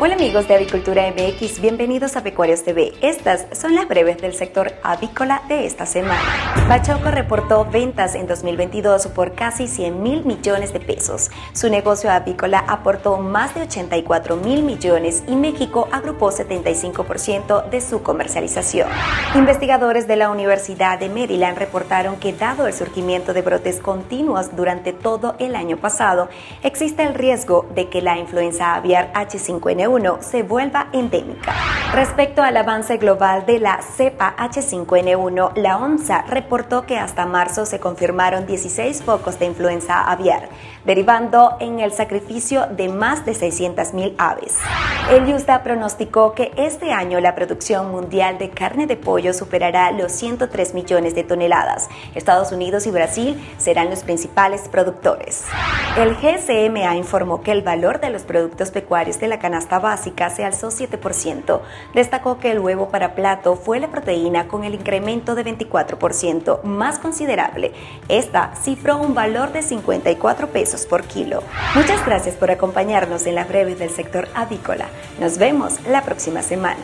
Hola amigos de Avicultura MX, bienvenidos a Pecuarios TV. Estas son las breves del sector avícola de esta semana. Bachoco reportó ventas en 2022 por casi 100 mil millones de pesos. Su negocio avícola aportó más de 84 mil millones y México agrupó 75% de su comercialización. Investigadores de la Universidad de Maryland reportaron que dado el surgimiento de brotes continuos durante todo el año pasado, existe el riesgo de que la influenza aviar H5N1 se vuelva endémica. Respecto al avance global de la cepa H5N1, la OMSA reportó que hasta marzo se confirmaron 16 focos de influenza aviar, derivando en el sacrificio de más de 600.000 aves. El USDA pronosticó que este año la producción mundial de carne de pollo superará los 103 millones de toneladas. Estados Unidos y Brasil serán los principales productores. El GCMA informó que el valor de los productos pecuarios de la canasta básica se alzó 7%. Destacó que el huevo para plato fue la proteína con el incremento de 24% más considerable. Esta cifró un valor de 54 pesos por kilo. Muchas gracias por acompañarnos en las breves del sector avícola. Nos vemos la próxima semana.